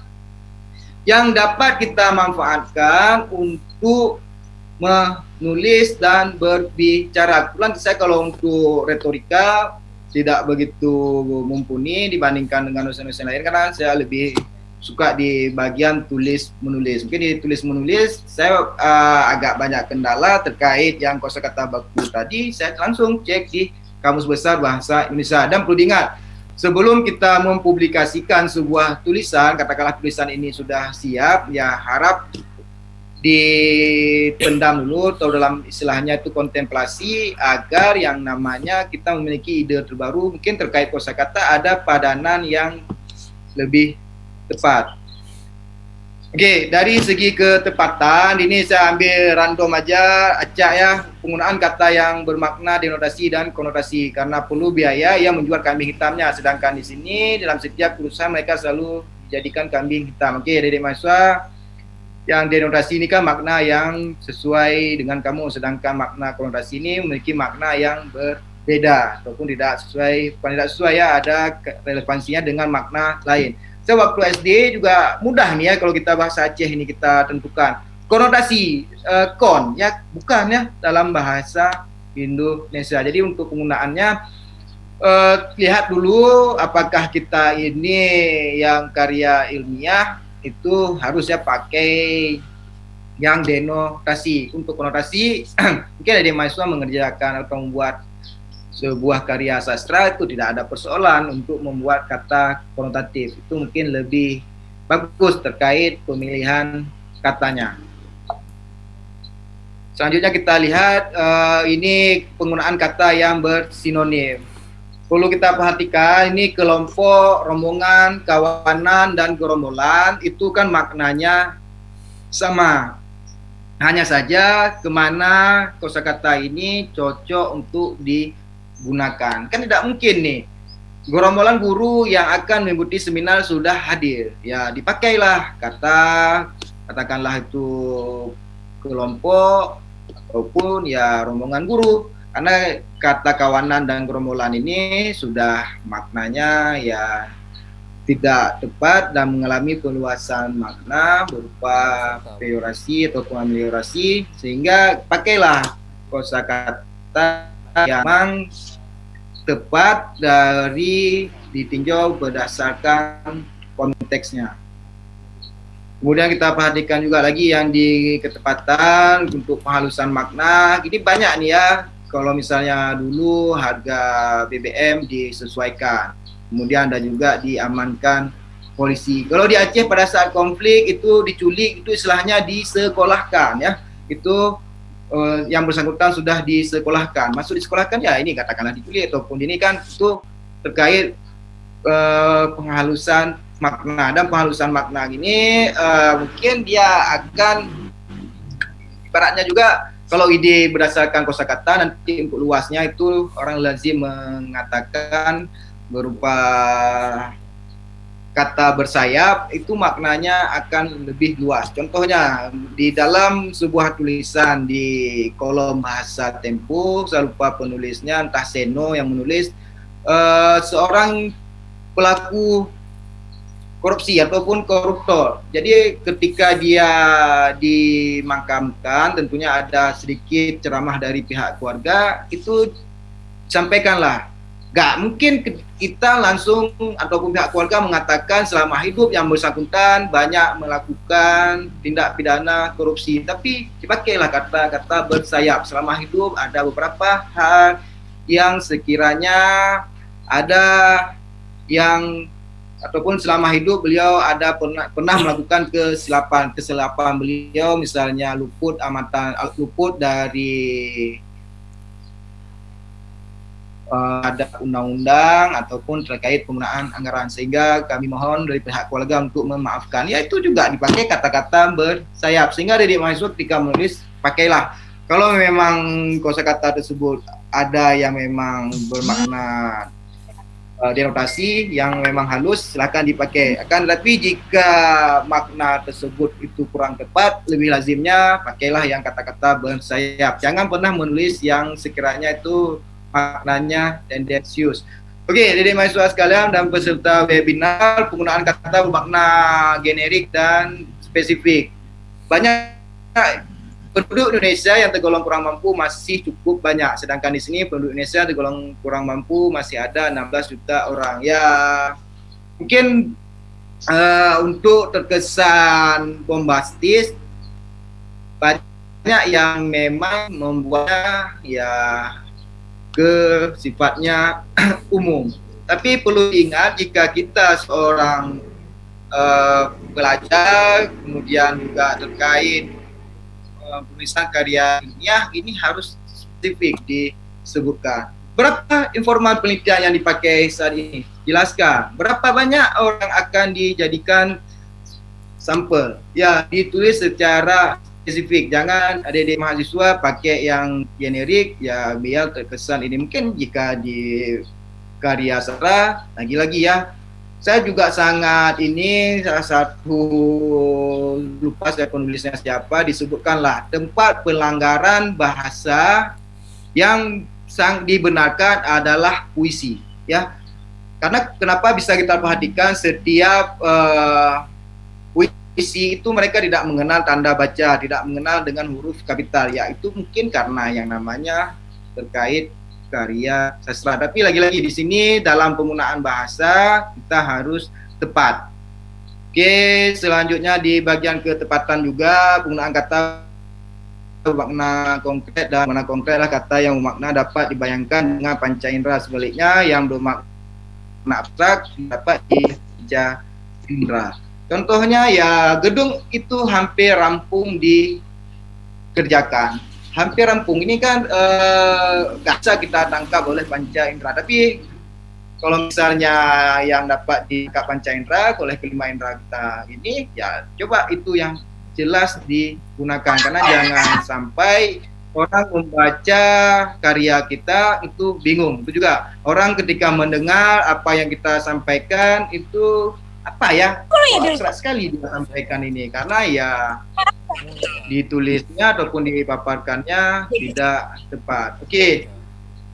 yang dapat kita manfaatkan untuk menulis dan berbicara. Kebetulan saya kalau untuk retorika tidak begitu mumpuni dibandingkan dengan dosen-dosen lain karena saya lebih suka di bagian tulis menulis. Mungkin di tulis menulis saya uh, agak banyak kendala terkait yang kosakata baku tadi. Saya langsung cek di Kamus Besar Bahasa Indonesia dan perlu diingat sebelum kita mempublikasikan sebuah tulisan, katakanlah tulisan ini sudah siap, ya harap dipendam dulu atau dalam istilahnya itu kontemplasi agar yang namanya kita memiliki ide terbaru mungkin terkait kosakata ada padanan yang lebih tepat. Oke, dari segi ketepatan ini saya ambil random aja acak ya penggunaan kata yang bermakna denotasi dan konotasi karena perlu biaya yang menjual kambing hitamnya sedangkan di sini dalam setiap perusahaan mereka selalu jadikan kambing hitam. Oke, dari mahasiswa yang denotasi ini kan makna yang sesuai dengan kamu sedangkan makna konotasi ini memiliki makna yang berbeda ataupun tidak sesuai bukan tidak sesuai ya ada relevansinya dengan makna lain. Saya waktu SD juga mudah nih ya kalau kita bahasa Aceh ini kita tentukan konotasi uh, kon ya bukan ya dalam bahasa Indonesia. Jadi untuk penggunaannya uh, lihat dulu apakah kita ini yang karya ilmiah itu harusnya pakai yang denotasi. Untuk konotasi <clears throat> mungkin ada mahasiswa mengerjakan atau membuat sebuah karya sastra itu tidak ada persoalan untuk membuat kata konotatif. Itu mungkin lebih bagus terkait pemilihan katanya. Selanjutnya kita lihat uh, ini penggunaan kata yang bersinonim perlu kita perhatikan ini kelompok, rombongan, kawanan, dan gerombolan itu kan maknanya sama. Hanya saja ke mana kosakata ini cocok untuk digunakan. Kan tidak mungkin nih gerombolan guru yang akan mengikuti seminar sudah hadir. Ya dipakailah kata katakanlah itu kelompok ataupun ya rombongan guru karena kata kawanan dan gerombolan ini sudah maknanya ya tidak tepat dan mengalami peluasan makna berupa peyorasi atau ameliorasi sehingga pakailah kosakata yang memang tepat dari ditinjau berdasarkan konteksnya. Kemudian kita perhatikan juga lagi yang di ketepatan untuk penghalusan makna. Ini banyak nih ya kalau misalnya dulu harga BBM disesuaikan, kemudian ada juga diamankan polisi. Kalau di Aceh pada saat konflik itu diculik itu istilahnya disekolahkan ya. Itu uh, yang bersangkutan sudah disekolahkan. Masuk disekolahkan ya ini katakanlah diculik ataupun ini kan itu terkait uh, penghalusan makna dan penghalusan makna ini uh, mungkin dia akan ibaratnya juga kalau ide berdasarkan kosakata nanti untuk luasnya itu orang lazim mengatakan berupa kata bersayap itu maknanya akan lebih luas. Contohnya di dalam sebuah tulisan di kolom bahasa Tempo, saya lupa penulisnya entah Seno yang menulis uh, seorang pelaku korupsi ataupun koruptor. Jadi ketika dia dimakamkan tentunya ada sedikit ceramah dari pihak keluarga itu sampaikanlah. Gak mungkin kita langsung ataupun pihak keluarga mengatakan selama hidup yang bersangkutan banyak melakukan tindak pidana korupsi. Tapi dipakailah kata-kata bersayap. Selama hidup ada beberapa hal yang sekiranya ada yang ataupun selama hidup beliau ada pernah pernah melakukan kesilapan kesilapan beliau misalnya luput amatan luput dari uh, ada undang-undang ataupun terkait penggunaan anggaran. Sehingga kami mohon dari pihak keluarga untuk memaafkan. Ya itu juga dipakai kata-kata bersayap. Sehingga dari mahasiswa ketika menulis pakailah. Kalau memang kosakata tersebut ada yang memang bermakna uh, denotasi yang memang halus silakan dipakai. Akan tetapi jika makna tersebut itu kurang tepat lebih lazimnya pakailah yang kata-kata bersayap. Jangan pernah menulis yang sekiranya itu maknanya tendensius. Oke, jadi mahasiswa sekalian dan peserta webinar penggunaan kata bermakna generik dan spesifik. Banyak penduduk Indonesia yang tergolong kurang mampu masih cukup banyak. Sedangkan di sini penduduk Indonesia tergolong kurang mampu masih ada 16 juta orang. Ya, mungkin uh, untuk terkesan bombastis banyak yang memang membuat ya ke sifatnya <clears throat> umum. Tapi perlu ingat jika kita seorang uh, pelajar kemudian juga terkait penulisan karya ilmiah ini harus spesifik disebutkan. Berapa informal penelitian yang dipakai saat ini? Jelaskan. Berapa banyak orang akan dijadikan sampel? Ya, ditulis secara spesifik. Jangan adik-adik mahasiswa pakai yang generik, ya biar terkesan ini. Mungkin jika di karya sastra, lagi-lagi ya, saya juga sangat ini salah satu lupa saya penulisnya siapa disebutkanlah tempat pelanggaran bahasa yang sang dibenarkan adalah puisi ya. Karena kenapa bisa kita perhatikan setiap uh, puisi itu mereka tidak mengenal tanda baca tidak mengenal dengan huruf kapital ya itu mungkin karena yang namanya terkait karya sastra. Tapi lagi-lagi di sini dalam penggunaan bahasa kita harus tepat. Oke, selanjutnya di bagian ketepatan juga penggunaan kata makna konkret dan makna konkret lah kata yang bermakna dapat dibayangkan dengan panca indera sebaliknya yang bermakna abstrak dapat dibaca indera. Contohnya ya gedung itu hampir rampung dikerjakan hampir rampung. Ini kan uh, bisa kita tangkap oleh panca indera. Tapi kalau misalnya yang dapat ditangkap panca indera oleh kelima indera kita ini, ya coba itu yang jelas digunakan. Karena jangan sampai orang membaca karya kita itu bingung. Itu juga orang ketika mendengar apa yang kita sampaikan itu apa ya? Serat sekali dia sampaikan ini karena ya ditulisnya ataupun dipaparkannya tidak tepat. Oke. Okay.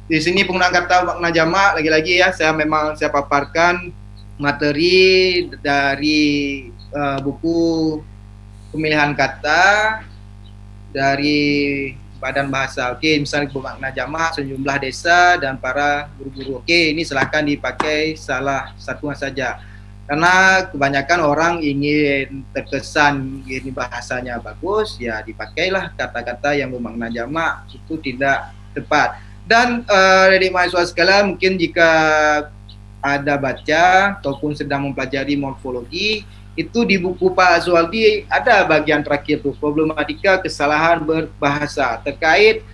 Di sini penggunaan kata makna jamak lagi-lagi ya saya memang saya paparkan materi dari uh, buku pemilihan kata dari Badan Bahasa. Oke, okay, misalnya bermakna jamak sejumlah desa dan para guru-guru. Oke, okay, ini silahkan dipakai salah satu saja karena kebanyakan orang ingin terkesan ini bahasanya bagus ya dipakailah kata-kata yang bermakna jamak itu tidak tepat. Dan uh, dari mahasiswa sekalian mungkin jika ada baca ataupun sedang mempelajari morfologi itu di buku Pak Zualdi ada bagian terakhir tuh problematika kesalahan berbahasa terkait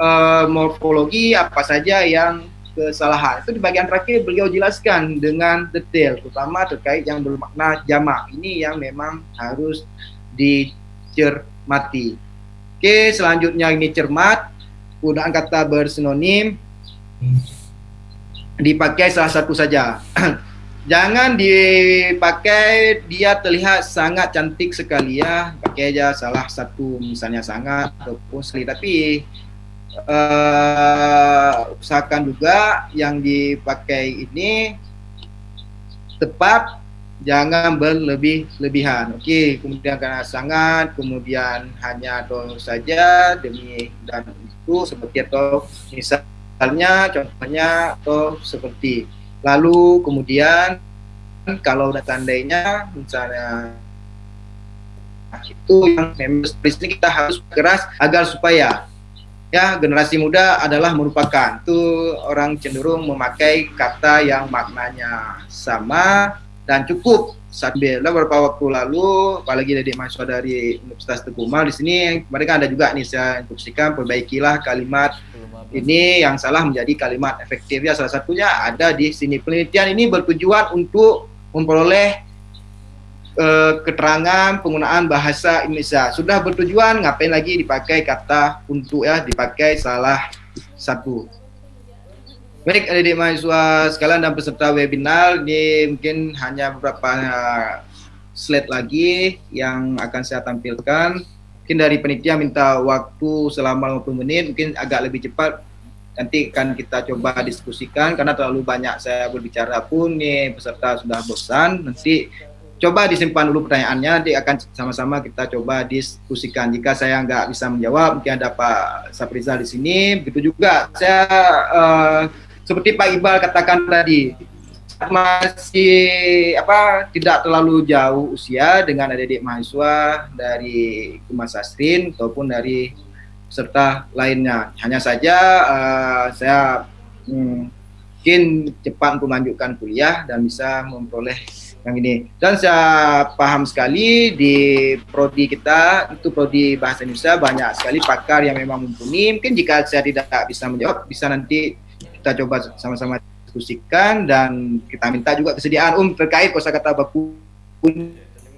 uh, morfologi apa saja yang kesalahan. Itu di bagian terakhir beliau jelaskan dengan detail, terutama terkait yang bermakna jamak. Ini yang memang harus dicermati. Oke, selanjutnya ini cermat. Penggunaan kata bersinonim dipakai salah satu saja. <clears throat> Jangan dipakai dia terlihat sangat cantik sekali ya. Pakai aja salah satu misalnya sangat ataupun sekali. Tapi uh, usahakan juga yang dipakai ini tepat jangan berlebih-lebihan. Okey, kemudian karena sangat, kemudian hanya atau saja demi dan itu seperti atau misalnya contohnya atau seperti lalu kemudian kalau udah tandainya misalnya itu yang memang kita harus keras agar supaya ya generasi muda adalah merupakan. Itu orang cenderung memakai kata yang maknanya sama dan cukup. Saat beberapa waktu lalu apalagi dari mahasiswa dari Universitas Tegumal di sini mereka ada juga nih saya instruksikan perbaikilah kalimat ini yang salah menjadi kalimat efektif. Ya salah satunya ada di sini. Penelitian ini bertujuan untuk memperoleh uh, keterangan penggunaan bahasa Indonesia sudah bertujuan ngapain lagi dipakai kata untuk ya dipakai salah satu Baik adik mahasiswa sekalian dan peserta webinar, ini mungkin hanya beberapa slide lagi yang akan saya tampilkan. Mungkin dari penitia minta waktu selama 50 menit, mungkin agak lebih cepat. Nanti akan kita coba diskusikan karena terlalu banyak saya berbicara pun nih peserta sudah bosan. Nanti coba disimpan dulu pertanyaannya, nanti akan sama-sama kita coba diskusikan. Jika saya nggak bisa menjawab, mungkin ada Pak Saprizal di sini. Begitu juga saya uh, seperti Pak Iqbal katakan tadi masih apa tidak terlalu jauh usia dengan adik-adik mahasiswa dari Kumas Sastrin ataupun dari serta lainnya. Hanya saja uh, saya hmm, mungkin cepat melanjutkan kuliah dan bisa memperoleh yang ini. Dan saya paham sekali di prodi kita itu prodi bahasa Indonesia banyak sekali pakar yang memang mumpuni. Mungkin jika saya tidak bisa menjawab bisa nanti kita coba sama-sama diskusikan dan kita minta juga kesediaan um terkait kosakata baku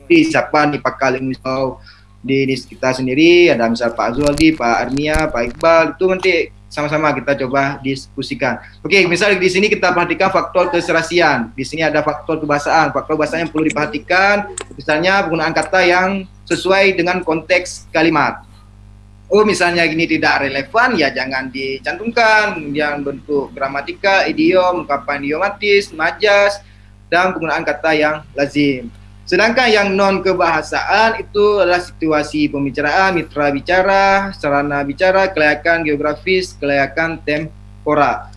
di siapa nih Pak Kaling misal di, di kita sendiri ada misal Pak Azuldi, Pak Armia, Pak Iqbal itu nanti sama-sama kita coba diskusikan. Oke, misal di sini kita perhatikan faktor keserasian. Di sini ada faktor kebahasaan. Faktor bahasa yang perlu diperhatikan misalnya penggunaan kata yang sesuai dengan konteks kalimat oh misalnya gini tidak relevan ya jangan dicantumkan yang bentuk gramatika, idiom, ungkapan idiomatis, majas dan penggunaan kata yang lazim. Sedangkan yang non kebahasaan itu adalah situasi pembicaraan, mitra bicara, sarana bicara, kelayakan geografis, kelayakan tempora.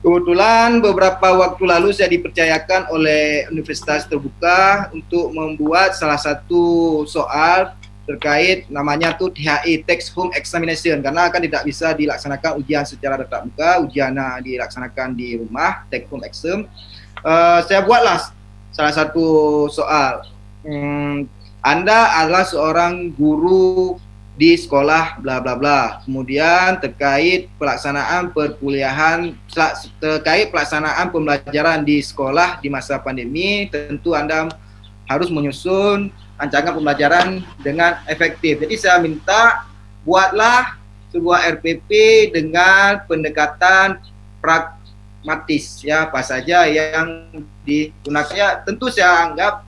Kebetulan beberapa waktu lalu saya dipercayakan oleh Universitas Terbuka untuk membuat salah satu soal terkait namanya tuh THE Text Home Examination karena akan tidak bisa dilaksanakan ujian secara tatap muka, ujian dilaksanakan di rumah Take Home Exam. Uh, saya buatlah salah satu soal. Hmm, anda adalah seorang guru di sekolah bla bla bla. Kemudian terkait pelaksanaan perkuliahan terkait pelaksanaan pembelajaran di sekolah di masa pandemi, tentu Anda harus menyusun rancangan pembelajaran dengan efektif. Jadi saya minta buatlah sebuah RPP dengan pendekatan pragmatis ya apa saja yang digunakan. Ya, tentu saya anggap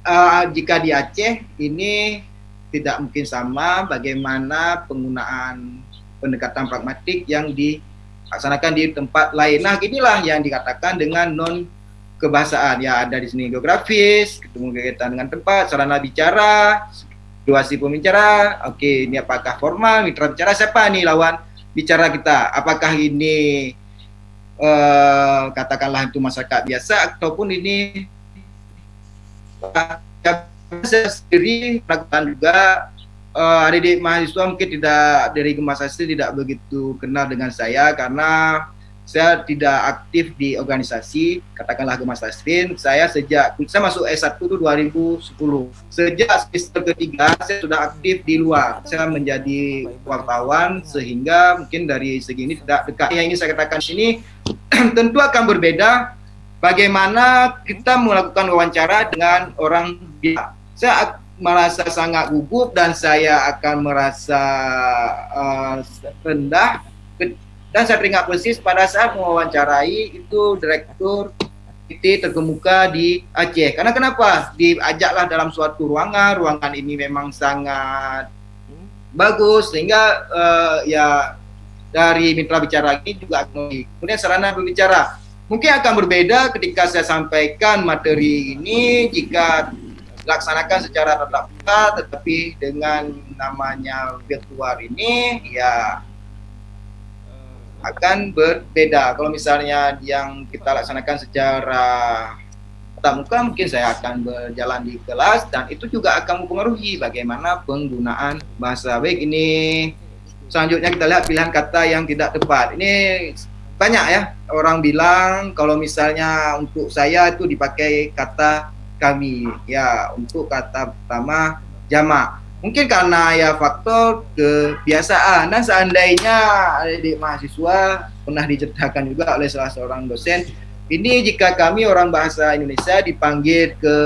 uh, jika di Aceh ini tidak mungkin sama bagaimana penggunaan pendekatan pragmatik yang dilaksanakan di tempat lain. Nah, inilah yang dikatakan dengan non kebahasaan ya ada di sini geografis ketemu kegiatan dengan tempat sarana bicara situasi pembicara oke ini apakah formal mitra bicara siapa nih lawan bicara kita apakah ini uh, katakanlah itu masyarakat biasa ataupun ini saya sendiri melakukan juga uh, adik-adik mahasiswa mungkin tidak dari Gemasasi tidak begitu kenal dengan saya karena saya tidak aktif di organisasi, katakanlah Gemas Tasrin. Saya sejak saya masuk S1 itu 2010. Sejak semester ketiga saya sudah aktif di luar. Saya menjadi wartawan sehingga mungkin dari segi ini tidak dekat. Yang ini saya katakan sini <clears throat> tentu akan berbeda bagaimana kita melakukan wawancara dengan orang biasa. Saya merasa sangat gugup dan saya akan merasa uh, rendah dan saya teringat persis pada saat mewawancarai itu direktur IT terkemuka di Aceh. Karena kenapa? Diajaklah dalam suatu ruangan, ruangan ini memang sangat bagus sehingga uh, ya dari mitra bicara ini juga kemudian sarana berbicara mungkin akan berbeda ketika saya sampaikan materi ini jika dilaksanakan secara tatap tetapi dengan namanya virtual ini ya akan berbeda. Kalau misalnya yang kita laksanakan secara tatap muka mungkin saya akan berjalan di kelas dan itu juga akan mempengaruhi bagaimana penggunaan bahasa. Baik ini selanjutnya kita lihat pilihan kata yang tidak tepat. Ini banyak ya orang bilang kalau misalnya untuk saya itu dipakai kata kami. Ya untuk kata pertama jamak mungkin karena ya faktor kebiasaan. Dan seandainya adik mahasiswa pernah diceritakan juga oleh salah seorang dosen ini jika kami orang bahasa Indonesia dipanggil ke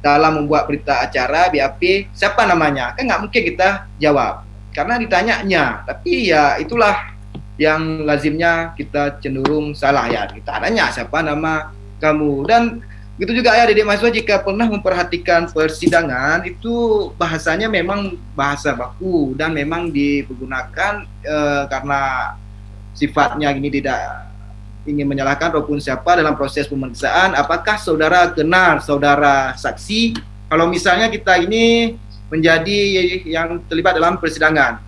dalam membuat berita acara BAP siapa namanya? Kan nggak mungkin kita jawab. Karena ditanyanya. Tapi ya itulah yang lazimnya kita cenderung salah ya. Kita tanya siapa nama kamu. Dan itu juga ya Dedek mahasiswa jika pernah memperhatikan persidangan itu bahasanya memang bahasa baku dan memang dipergunakan e, karena sifatnya ini tidak ingin menyalahkan ataupun siapa dalam proses pemeriksaan apakah saudara kenal saudara saksi kalau misalnya kita ini menjadi yang terlibat dalam persidangan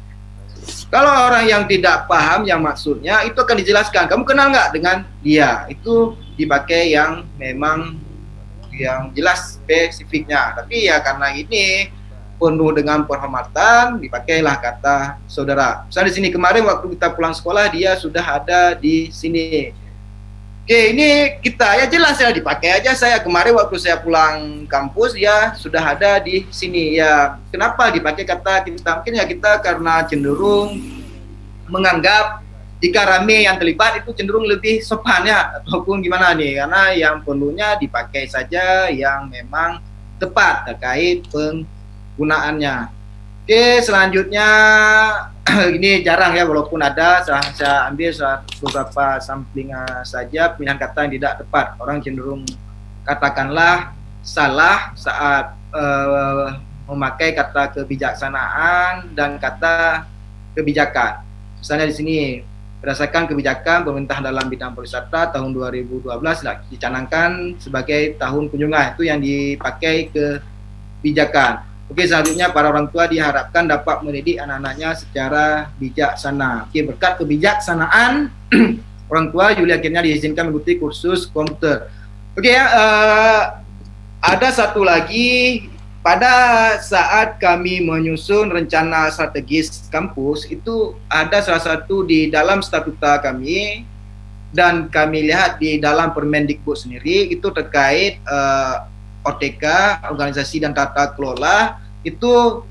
kalau orang yang tidak paham yang maksudnya itu akan dijelaskan. Kamu kenal nggak dengan dia? Itu dipakai yang memang yang jelas spesifiknya. Tapi ya karena ini penuh dengan penghormatan, dipakailah kata saudara. Misalnya di sini kemarin waktu kita pulang sekolah dia sudah ada di sini. Oke, ini kita ya jelas ya dipakai aja saya kemarin waktu saya pulang kampus ya sudah ada di sini ya. Kenapa dipakai kata kita? Mungkin ya kita karena cenderung menganggap jika rame yang terlibat itu cenderung lebih sopan ya. Ataupun gimana nih? Karena yang perlunya dipakai saja yang memang tepat terkait penggunaannya. Oke, selanjutnya <clears throat> ini jarang ya walaupun ada saya, ambil beberapa sampling saja pilihan kata yang tidak tepat. Orang cenderung katakanlah salah saat uh, memakai kata kebijaksanaan dan kata kebijakan. Misalnya di sini berdasarkan kebijakan pemerintah dalam bidang pariwisata tahun 2012 lah dicanangkan sebagai tahun kunjungan itu yang dipakai kebijakan Oke, selanjutnya para orang tua diharapkan dapat mendidik anak-anaknya secara bijaksana. Oke, berkat kebijaksanaan <clears throat> orang tua Juli akhirnya diizinkan mengikuti kursus komputer. Oke ya, uh, ada satu lagi pada saat kami menyusun rencana strategis kampus itu ada salah satu di dalam statuta kami dan kami lihat di dalam Permendikbud sendiri itu terkait uh, OTK, organisasi dan tata kelola itu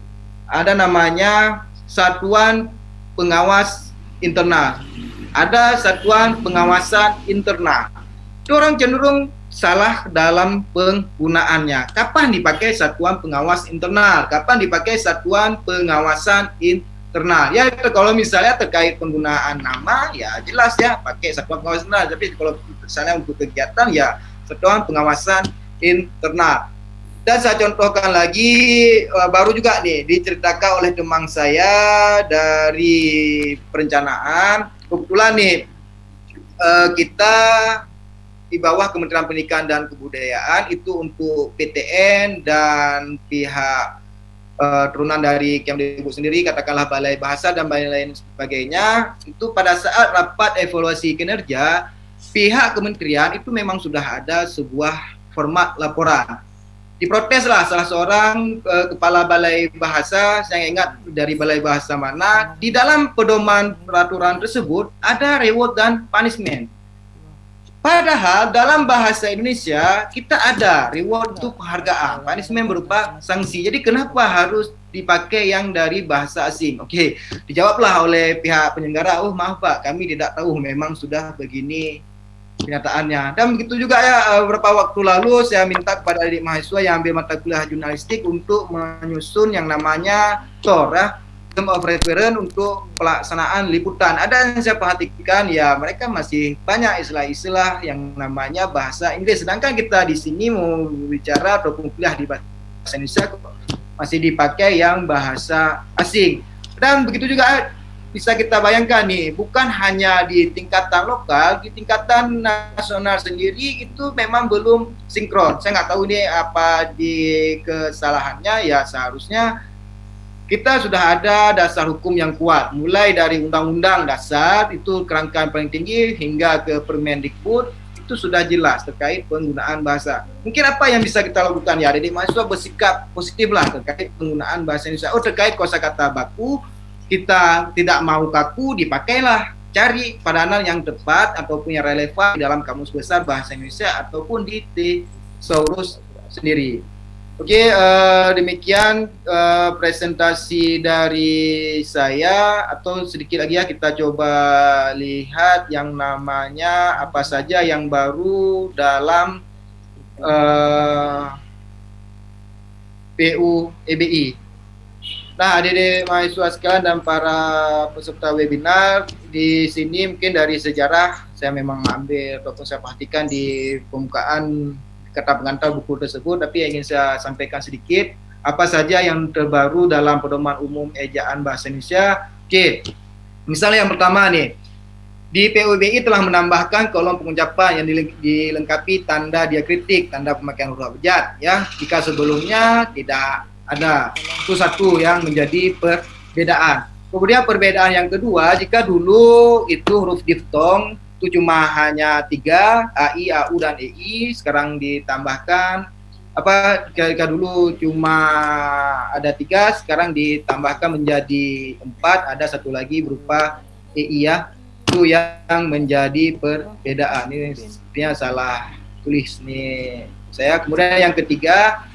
ada namanya satuan pengawas internal. Ada satuan pengawasan internal. Itu orang cenderung salah dalam penggunaannya. Kapan dipakai satuan pengawas internal? Kapan dipakai satuan pengawasan internal? Ya kalau misalnya terkait penggunaan nama ya jelas ya pakai satuan pengawas internal. Tapi kalau misalnya untuk kegiatan ya satuan pengawasan internal. Dan saya contohkan lagi uh, baru juga nih diceritakan oleh teman saya dari perencanaan. Kebetulan nih uh, kita di bawah Kementerian Pendidikan dan Kebudayaan itu untuk PTN dan pihak uh, turunan dari Kemdikbud sendiri katakanlah Balai Bahasa dan lain-lain sebagainya itu pada saat rapat evaluasi kinerja pihak kementerian itu memang sudah ada sebuah format laporan. Diproteslah salah seorang uh, kepala balai bahasa, saya ingat dari balai bahasa mana, di dalam pedoman peraturan tersebut ada reward dan punishment. Padahal dalam bahasa Indonesia kita ada reward itu penghargaan, punishment berupa sanksi. Jadi kenapa harus dipakai yang dari bahasa asing? Oke, dijawablah oleh pihak penyelenggara, oh maaf Pak, kami tidak tahu memang sudah begini kenyataannya. Dan begitu juga ya eh, beberapa waktu lalu saya minta kepada adik mahasiswa yang ambil mata kuliah jurnalistik untuk menyusun yang namanya TOR ya, Term of Reference untuk pelaksanaan liputan. Ada yang saya perhatikan ya mereka masih banyak istilah-istilah yang namanya bahasa Inggris. Sedangkan kita di sini mau bicara ataupun kuliah di bahasa Indonesia masih dipakai yang bahasa asing. Dan begitu juga bisa kita bayangkan nih, bukan hanya di tingkatan lokal, di tingkatan nasional sendiri itu memang belum sinkron. Saya nggak tahu nih apa di kesalahannya, ya seharusnya kita sudah ada dasar hukum yang kuat, mulai dari undang-undang dasar itu kerangka paling tinggi hingga ke Permendikbud itu sudah jelas terkait penggunaan bahasa. Mungkin apa yang bisa kita lakukan ya, jadi mahasiswa bersikap positif lah terkait penggunaan bahasa Indonesia. Oh terkait kosakata baku, kita tidak mau kaku, dipakailah cari padanan yang tepat ataupun yang relevan dalam kamus besar bahasa Indonesia ataupun di thesaurus sendiri. Oke, uh, demikian uh, presentasi dari saya atau sedikit lagi ya kita coba lihat yang namanya apa saja yang baru dalam uh, PU EBI. Nah, adik-adik mahasiswa sekalian dan para peserta webinar di sini mungkin dari sejarah saya memang ambil ataupun saya perhatikan di pembukaan kata pengantar buku tersebut, tapi ingin saya sampaikan sedikit apa saja yang terbaru dalam pedoman umum ejaan bahasa Indonesia. Oke, misalnya yang pertama nih, di PUBI telah menambahkan kolom pengucapan yang dilengkapi tanda diakritik, tanda pemakaian huruf abjad, ya. Jika sebelumnya tidak ada, itu satu yang menjadi perbedaan. Kemudian perbedaan yang kedua, jika dulu itu huruf diftong itu cuma hanya tiga AI, AU dan EI sekarang ditambahkan apa ketika dulu cuma ada tiga sekarang ditambahkan menjadi empat ada satu lagi berupa EI ya. Itu yang menjadi perbedaan. Ini sepertinya salah tulis nih. Saya kemudian yang ketiga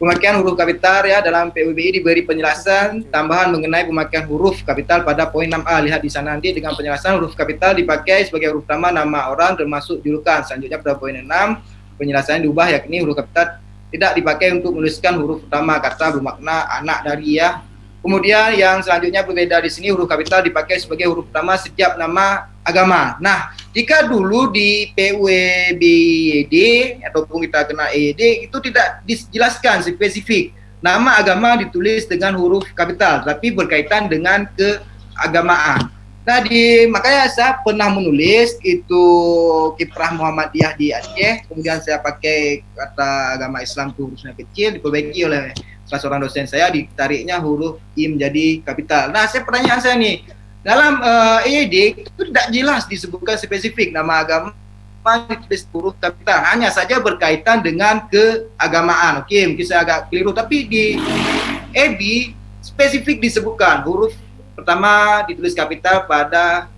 Pemakaian huruf kapital ya dalam PUBI diberi penjelasan tambahan mengenai pemakaian huruf kapital pada poin 6A. Lihat di sana nanti dengan penjelasan huruf kapital dipakai sebagai huruf utama nama orang termasuk julukan. Selanjutnya pada poin 6 penjelasannya diubah yakni huruf kapital tidak dipakai untuk menuliskan huruf utama kata bermakna anak dari ya Kemudian yang selanjutnya berbeda di sini huruf kapital dipakai sebagai huruf utama setiap nama agama. Nah, jika dulu di PUEBD ataupun kita kena EYD itu tidak dijelaskan spesifik nama agama ditulis dengan huruf kapital, tapi berkaitan dengan keagamaan. Nah, di makanya saya pernah menulis itu kiprah Muhammadiyah di Aceh, kemudian saya pakai kata agama Islam itu hurufnya kecil diperbaiki oleh salah seorang dosen saya ditariknya huruf I menjadi kapital. Nah, saya pertanyaan saya nih, dalam uh, itu tidak jelas disebutkan spesifik nama agama ditulis huruf kapital, hanya saja berkaitan dengan keagamaan. Oke, mungkin saya agak keliru, tapi di EB spesifik disebutkan huruf pertama ditulis kapital pada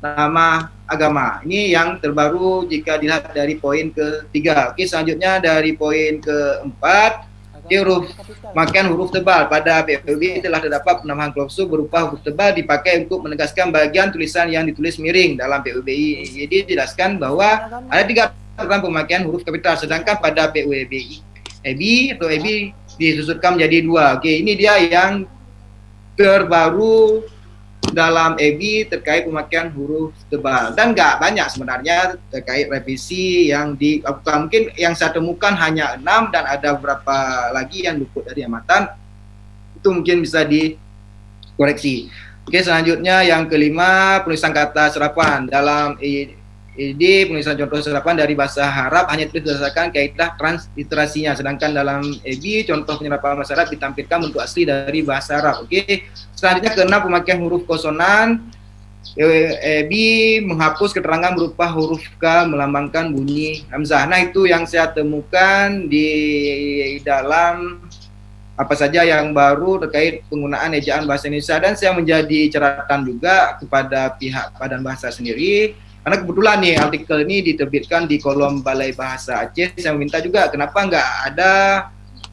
nama agama. Ini yang terbaru jika dilihat dari poin ketiga. Oke, selanjutnya dari poin keempat huruf makan huruf tebal pada PPB telah terdapat penambahan klausul berupa huruf tebal dipakai untuk menegaskan bagian tulisan yang ditulis miring dalam PUBI. Jadi dijelaskan bahwa ada tiga aturan pemakaian huruf kapital sedangkan pada PUBI EBI atau EBI disusutkan menjadi dua. Oke, ini dia yang terbaru dalam EBI terkait pemakaian huruf tebal dan nggak banyak sebenarnya terkait revisi yang dilakukan mungkin yang saya temukan hanya enam dan ada beberapa lagi yang luput dari amatan itu mungkin bisa dikoreksi. Oke selanjutnya yang kelima penulisan kata serapan dalam ini penulisan contoh serapan dari bahasa Arab hanya berdasarkan kaidah transliterasinya, sedangkan dalam EBI contoh penyerapan bahasa Arab ditampilkan bentuk asli dari bahasa Arab. Oke, selanjutnya keenam pemakaian huruf konsonan. EBI menghapus keterangan berupa huruf K melambangkan bunyi hamzah. Nah itu yang saya temukan di dalam apa saja yang baru terkait penggunaan ejaan bahasa Indonesia dan saya menjadi catatan juga kepada pihak Badan Bahasa sendiri karena kebetulan nih artikel ini diterbitkan di kolom Balai Bahasa Aceh. Saya meminta juga kenapa nggak ada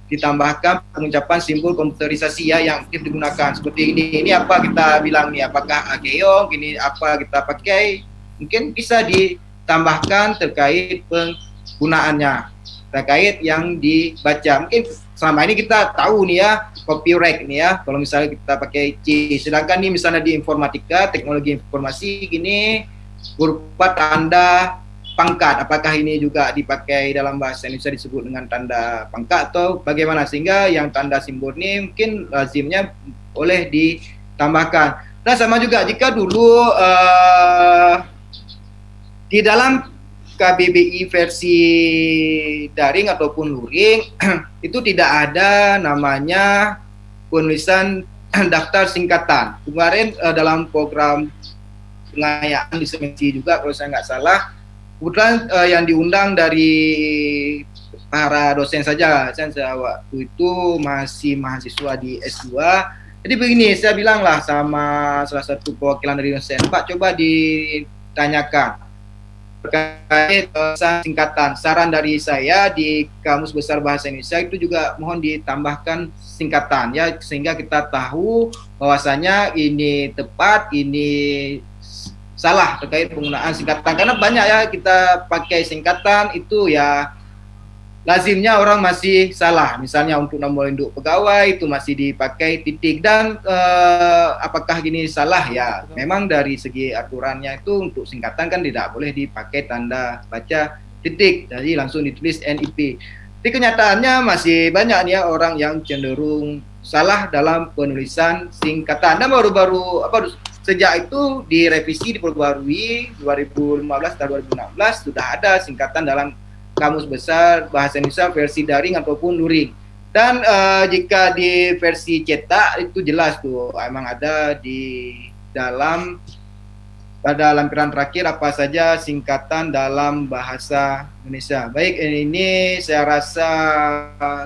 ditambahkan pengucapan simbol komputerisasi ya yang digunakan seperti ini. Ini apa kita bilang nih? Apakah ageong? Ini apa kita pakai? Mungkin bisa ditambahkan terkait penggunaannya terkait yang dibaca. Mungkin selama ini kita tahu nih ya copyright nih ya. Kalau misalnya kita pakai C, sedangkan nih misalnya di informatika, teknologi informasi gini berupa tanda pangkat. Apakah ini juga dipakai dalam bahasa Indonesia disebut dengan tanda pangkat atau bagaimana? Sehingga yang tanda simbol ini mungkin lazimnya boleh ditambahkan. Dan sama juga jika dulu uh, di dalam KBBI versi daring ataupun luring <clears throat> itu tidak ada namanya penulisan <clears throat> daftar singkatan. Kemarin uh, dalam program pengayaan di Semensi juga kalau saya nggak salah, kebetulan uh, yang diundang dari para dosen saja. Saya waktu itu masih mahasiswa di S2. Jadi begini, saya bilanglah sama salah satu perwakilan dari dosen, Pak coba ditanyakan terkait uh, singkatan. Saran dari saya di Kamus Besar Bahasa Indonesia itu juga mohon ditambahkan singkatan ya sehingga kita tahu bahwasanya ini tepat, ini salah terkait penggunaan singkatan karena banyak ya kita pakai singkatan itu ya lazimnya orang masih salah. Misalnya untuk nomor induk pegawai itu masih dipakai titik dan eh, apakah gini salah ya? Memang dari segi aturannya itu untuk singkatan kan tidak boleh dipakai tanda baca titik. Jadi langsung ditulis NIP. Tapi kenyataannya masih banyak ya orang yang cenderung salah dalam penulisan singkatan. Dan baru-baru apa sejak itu direvisi diperbarui 2015 dan 2016 sudah ada singkatan dalam kamus besar bahasa Indonesia versi daring ataupun luring. Dan uh, jika di versi cetak itu jelas tuh emang ada di dalam pada lampiran terakhir apa saja singkatan dalam bahasa Indonesia. Baik, ini saya rasa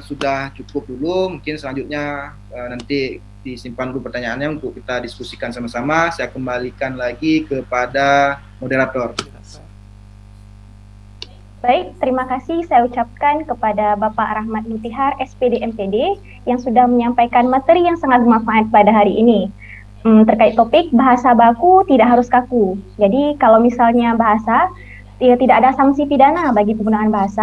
sudah cukup dulu. Mungkin selanjutnya uh, nanti disimpan dulu pertanyaannya untuk kita diskusikan sama-sama. Saya kembalikan lagi kepada moderator. Baik, terima kasih saya ucapkan kepada Bapak Rahmat Mutihar, SPD MPD, yang sudah menyampaikan materi yang sangat bermanfaat pada hari ini. Hmm, terkait topik bahasa baku tidak harus kaku. Jadi kalau misalnya bahasa, ya, tidak ada sanksi pidana bagi penggunaan bahasa,